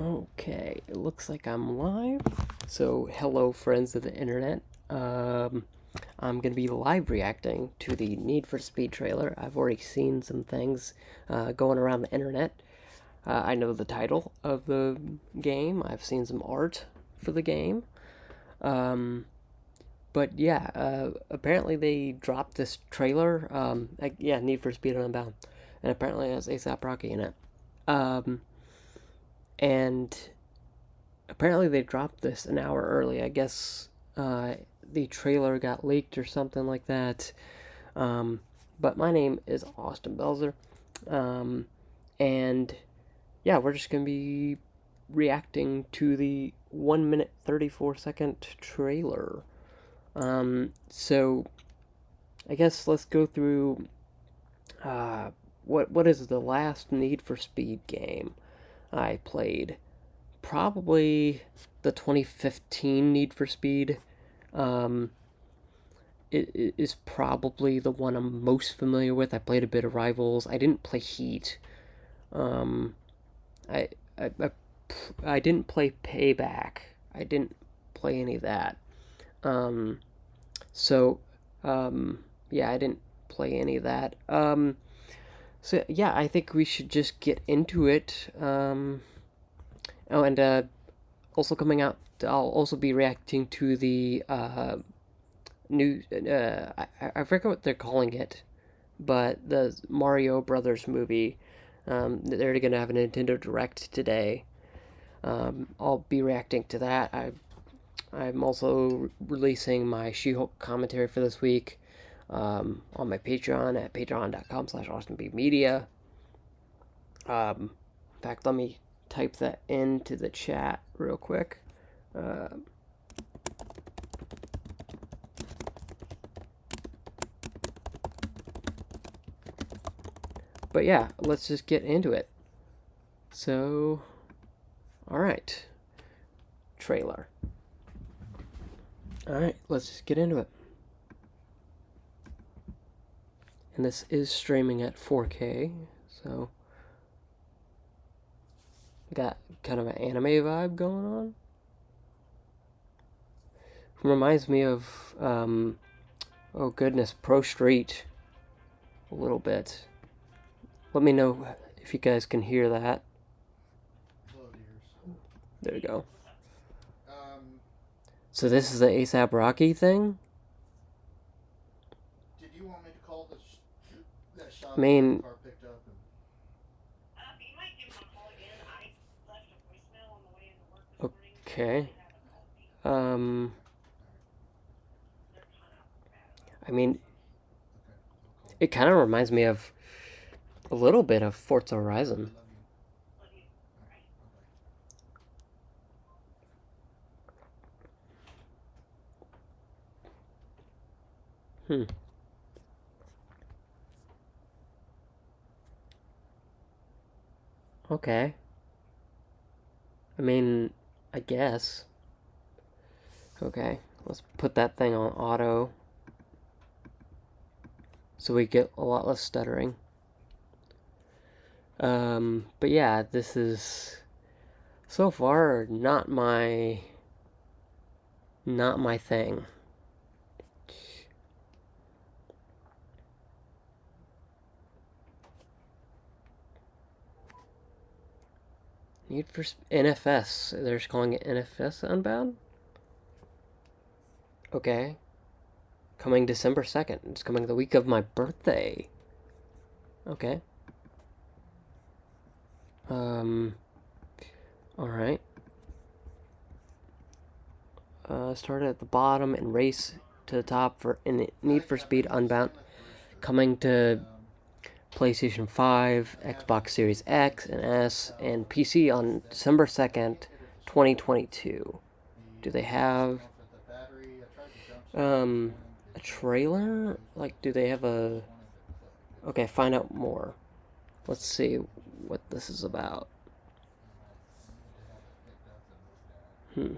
Okay, it looks like I'm live. So, hello, friends of the internet. Um, I'm going to be live reacting to the Need for Speed trailer. I've already seen some things uh, going around the internet. Uh, I know the title of the game, I've seen some art for the game. Um, but yeah, uh, apparently they dropped this trailer. Um, like, yeah, Need for Speed Unbound. And apparently it has ASAP Rocky in it. Um, and apparently they dropped this an hour early. I guess uh, the trailer got leaked or something like that. Um, but my name is Austin Belzer. Um, and yeah, we're just to be reacting to the 1 minute 34 second trailer. Um, so I guess let's go through uh, what what is the last Need for Speed game. I played. Probably the 2015 Need for Speed. Um, it, it is probably the one I'm most familiar with. I played a bit of Rivals. I didn't play Heat. Um, I, I, I, I didn't play Payback. I didn't play any of that. Um, so, um, yeah, I didn't play any of that. Um, so yeah, I think we should just get into it. Um, oh, and uh, also coming out, I'll also be reacting to the uh, new. Uh, I, I forget what they're calling it, but the Mario Brothers movie. Um, they're going to have a Nintendo Direct today. Um, I'll be reacting to that. I, I'm also releasing my She-Hulk commentary for this week um, on my Patreon at patreon.com slash austinbmedia. Um, in fact, let me type that into the chat real quick. Uh, but yeah, let's just get into it. So, alright. Trailer. Alright, let's just get into it. And this is streaming at 4K, so got kind of an anime vibe going on. Reminds me of, um, oh goodness, Pro Street a little bit. Let me know if you guys can hear that. There you go. So this is the ASAP Rocky thing? I mean, okay. Um, I mean, it kind of reminds me of a little bit of Forza Horizon. Hmm. Okay. I mean, I guess. Okay, let's put that thing on auto. So we get a lot less stuttering. Um, but yeah, this is so far not my not my thing. Need for NFS. They're calling it NFS Unbound? Okay. Coming December 2nd. It's coming the week of my birthday. Okay. Um. Alright. Uh, start at the bottom and race to the top for Need for Speed Unbound. Coming to PlayStation 5, Xbox Series X and S, and PC on December 2nd, 2022. Do they have um, a trailer? Like, do they have a... Okay, find out more. Let's see what this is about. Hmm.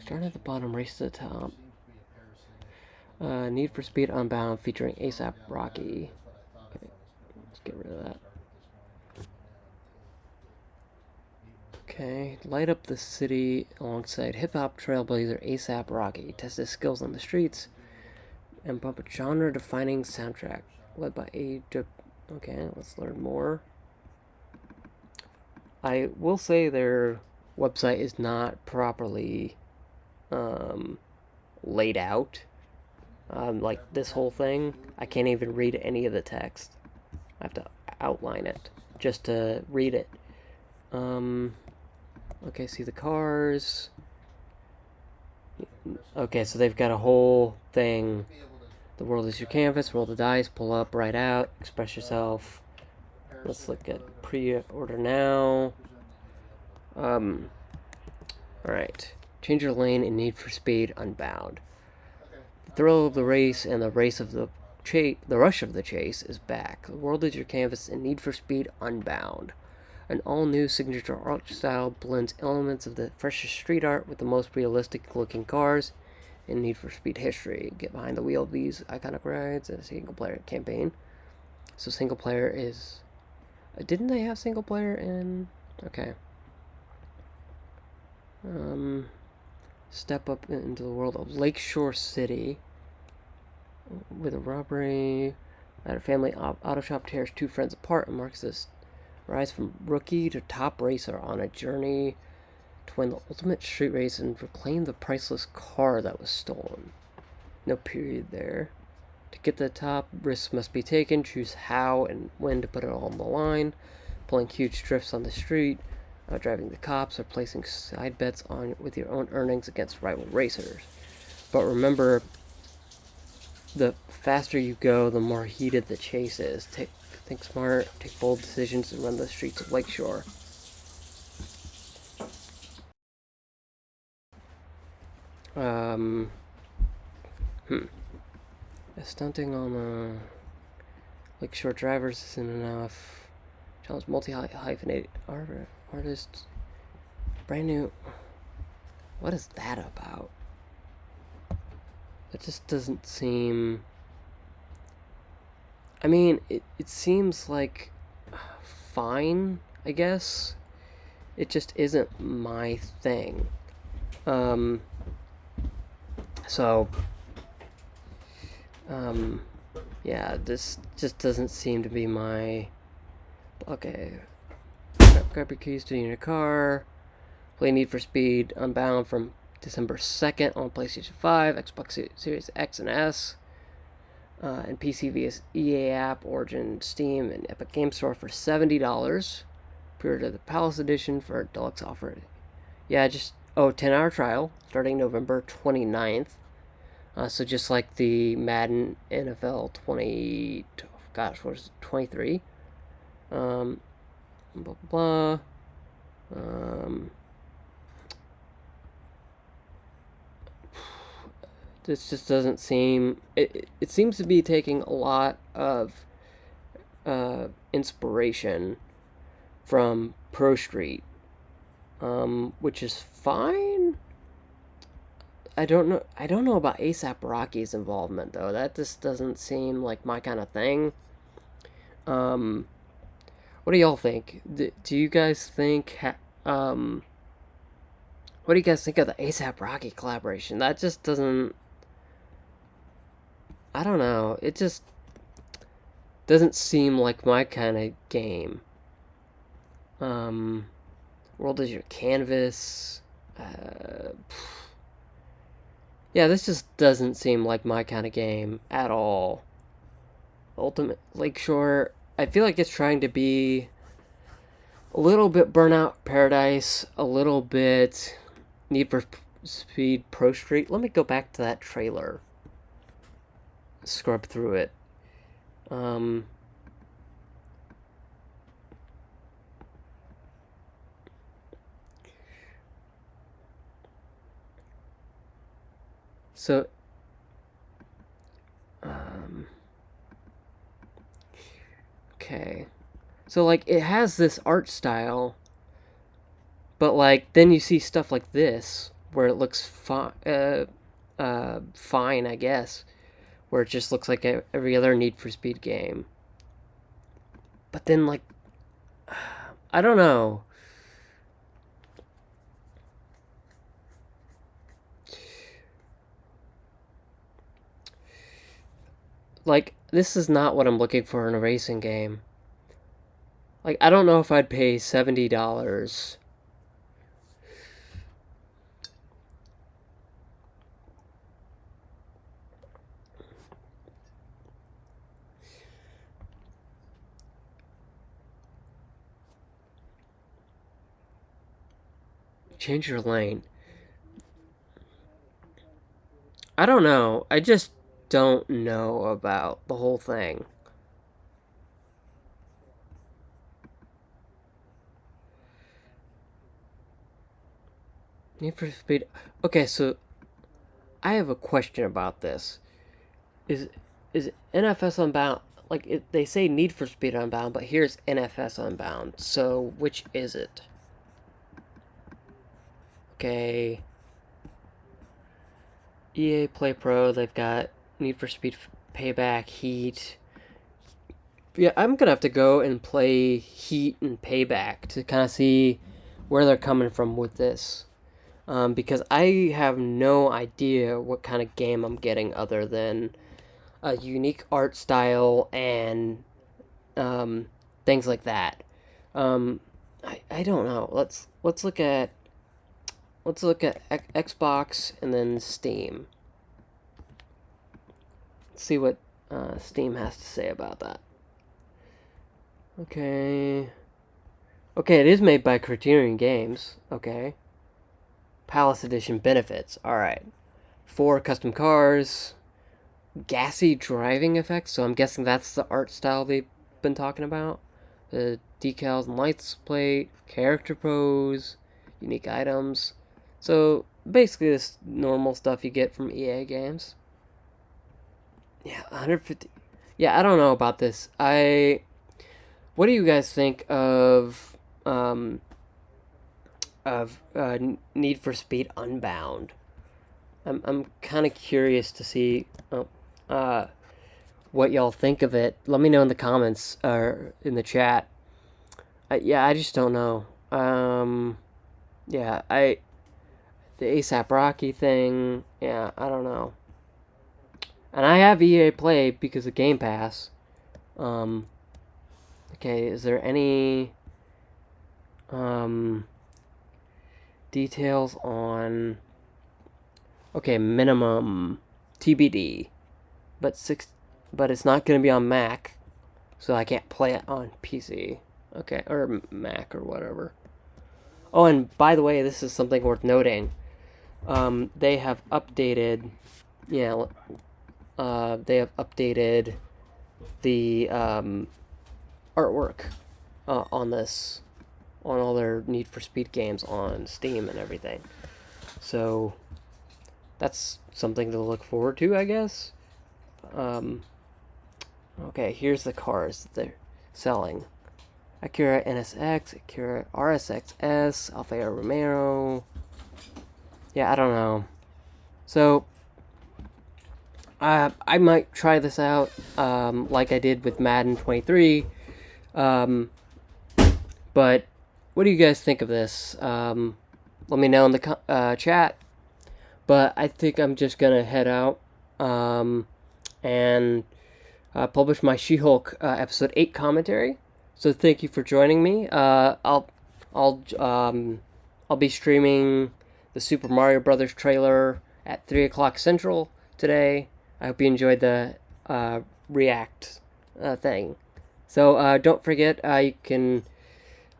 Start at the bottom, race to the top. Uh, Need for Speed Unbound featuring ASAP Rocky. Let's get rid of that. Okay, light up the city alongside hip hop trailblazer ASAP Rocky. Test his skills on the streets and pump a genre defining soundtrack led by A. Okay, let's learn more. I will say their website is not properly um, laid out. Um, like this whole thing, I can't even read any of the text. I have to outline it just to read it. Um, okay, see the cars. Okay, so they've got a whole thing. The world is your canvas. Roll the dice. Pull up, write out, express yourself. Let's look at pre-order now. Um, Alright. Change your lane in Need for Speed Unbound. The thrill of the race and the race of the the rush of the chase is back. The world is your canvas in Need for Speed Unbound. An all-new signature art style blends elements of the freshest street art with the most realistic-looking cars in Need for Speed history. Get behind the wheel of these iconic rides a single-player campaign. So single player is... Uh, didn't they have single player in... Okay. Um, step up into the world of Lakeshore City with a robbery at a family auto shop tears two friends apart and marks this rise from rookie to top racer on a journey to win the ultimate street race and reclaim the priceless car that was stolen. No period there. To get to the top, risks must be taken. Choose how and when to put it all on the line. Pulling huge drifts on the street, uh, driving the cops, or placing side bets on with your own earnings against rival racers. But remember, the faster you go, the more heated the chase is. Take, think smart, take bold decisions, and run the streets of Lakeshore. Um, hmm. Stunting on uh, Lakeshore drivers isn't enough. Challenge multi-hyphenated artists. Brand new. What is that about? It just doesn't seem... I mean, it, it seems like fine, I guess. It just isn't my thing. Um, so, um, yeah, this just doesn't seem to be my... Okay. Grab your keys to your car. Play Need for Speed Unbound from December 2nd on PlayStation 5, Xbox Series X and S, uh, and PC via EA app, Origin, Steam, and Epic Game Store for $70. Pre-order the Palace Edition for deluxe offer. Yeah, just, oh, 10 hour trial starting November 29th. Uh, so just like the Madden NFL 20, gosh, what is it, 23? Um, blah, blah, blah. Um, this just doesn't seem it, it seems to be taking a lot of uh, inspiration from Pro Street, um, which is fine. I don't know. I don't know about ASAP Rocky's involvement though. That just doesn't seem like my kind of thing. Um, what do y'all think? Do, do you guys think? um, what do you guys think of the ASAP Rocky collaboration? That just doesn't I don't know. It just doesn't seem like my kind of game. Um, world is your canvas. Uh, yeah, this just doesn't seem like my kind of game at all. Ultimate Lakeshore, I feel like it's trying to be a little bit Burnout Paradise, a little bit Need for Speed Pro Street. Let me go back to that trailer scrub through it. Um, so, um, okay. So, like, it has this art style, but, like, then you see stuff like this, where it looks fine, uh, uh, fine, I guess where it just looks like a, every other Need for Speed game. But then, like, I don't know. Like, this is not what I'm looking for in a racing game. Like, I don't know if I'd pay $70 Change your lane. I don't know. I just don't know about the whole thing. Need for Speed. Okay, so I have a question about this. Is is NFS Unbound like it, they say Need for Speed Unbound, but here's NFS Unbound. So which is it? Okay. EA Play Pro, they've got Need for Speed Payback, Heat. Yeah, I'm gonna have to go and play Heat and Payback to kind of see where they're coming from with this. Um, because I have no idea what kind of game I'm getting other than a unique art style and um, things like that. Um, I, I don't know. Let's let's look at let's look at Xbox and then Steam. Let's see what uh, Steam has to say about that. Okay. Okay, it is made by Criterion Games. Okay. Palace Edition benefits. Alright. Four custom cars. Gassy driving effects. So I'm guessing that's the art style they've been talking about. The decals and lights plate. Character pose. Unique items. So basically this normal stuff you get from EA games. Yeah, 150. Yeah, I don't know about this. I. What do you guys think of um, of uh, Need for Speed Unbound? I'm I'm kind of curious to see oh, uh, what y'all think of it. Let me know in the comments or in the chat. Yeah, I just don't know. Um, yeah, I the ASAP Rocky thing. Yeah, I don't know. And I have EA Play because of Game Pass. Um, okay, is there any um, details on... Okay, minimum TBD. But six, but it's not going to be on Mac, so I can't play it on PC. Okay, or Mac or whatever. Oh, and by the way, this is something worth noting um, they have updated, yeah, uh, they have updated the um, artwork uh, on this, on all their Need for Speed games on Steam and everything. So that's something to look forward to, I guess. Um, okay, here's the cars that they're selling. Acura NSX, Acura RSXS, Alfa Romeo, yeah, I don't know. So, uh, I might try this out, um, like I did with Madden 23. Um, but, what do you guys think of this? Um, let me know in the uh, chat. But I think I'm just gonna head out um, and uh, publish my She-Hulk uh, episode 8 commentary. So thank you for joining me. Uh, I'll I'll um, I'll be streaming the Super Mario Brothers trailer at 3 o'clock Central today. I hope you enjoyed the uh, React uh, thing. So uh, don't forget, you can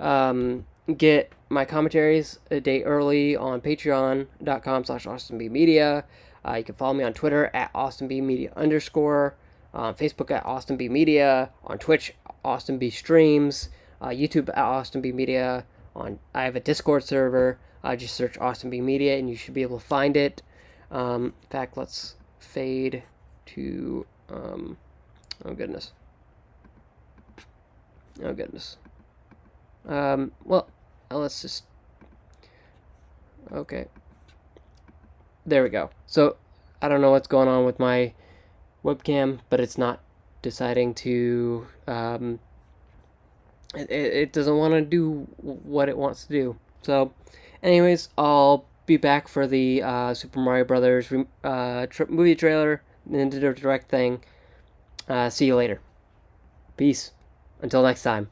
um, get my commentaries a day early on patreon.com slash austinbmedia. Uh, you can follow me on Twitter at austinbmedia underscore, on Facebook at austinbmedia, on Twitch, austinbstreams, uh, YouTube at austinbmedia, on I have a Discord server, uh, just search Austin B Media and you should be able to find it. Um, in fact, let's fade to, um, oh goodness. Oh goodness. Um, well, let's just, okay. There we go. So, I don't know what's going on with my webcam, but it's not deciding to, um, it, it doesn't want to do what it wants to do. So, Anyways, I'll be back for the uh, Super Mario Brothers uh, movie trailer, Nintendo Direct thing Uh, see you later. Peace. Until next time.